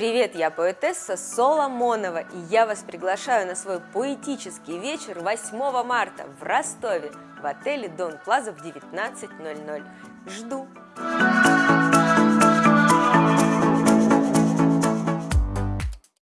Привет, я поэтесса Соломонова, и я вас приглашаю на свой поэтический вечер 8 марта в Ростове в отеле Дон Плаза в 19.00. Жду!